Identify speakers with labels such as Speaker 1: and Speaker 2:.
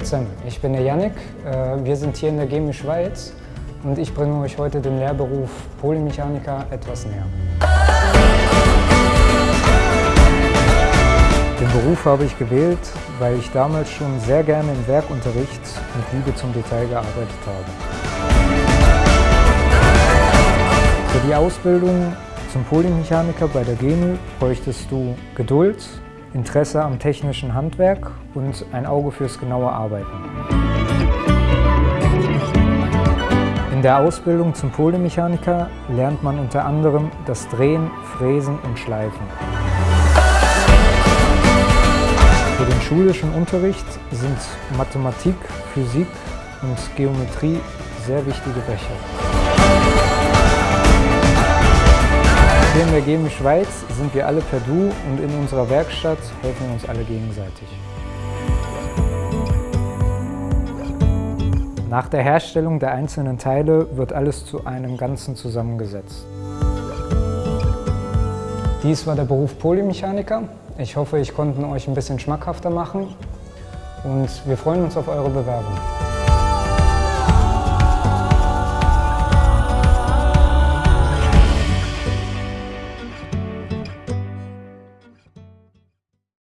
Speaker 1: zusammen, ich bin der Yannick. Äh, wir sind hier in der GEMI Schweiz und ich bringe euch heute den Lehrberuf Polymechaniker etwas näher. Den Beruf habe ich gewählt, weil ich damals schon sehr gerne im Werkunterricht und Liebe zum Detail gearbeitet habe. Für die Ausbildung zum Polymechaniker bei der GEMU bräuchtest du Geduld, Interesse am technischen Handwerk und ein Auge fürs genaue Arbeiten. In der Ausbildung zum Polymechaniker lernt man unter anderem das Drehen, Fräsen und Schleifen. Für den schulischen Unterricht sind Mathematik, Physik und Geometrie sehr wichtige Fächer. In der GEMI Schweiz sind wir alle per Du und in unserer Werkstatt helfen wir uns alle gegenseitig. Nach der Herstellung der einzelnen Teile wird alles zu einem Ganzen zusammengesetzt. Dies war der Beruf Polymechaniker. Ich hoffe, ich konnte euch ein bisschen schmackhafter machen und wir freuen uns auf eure Bewerbung.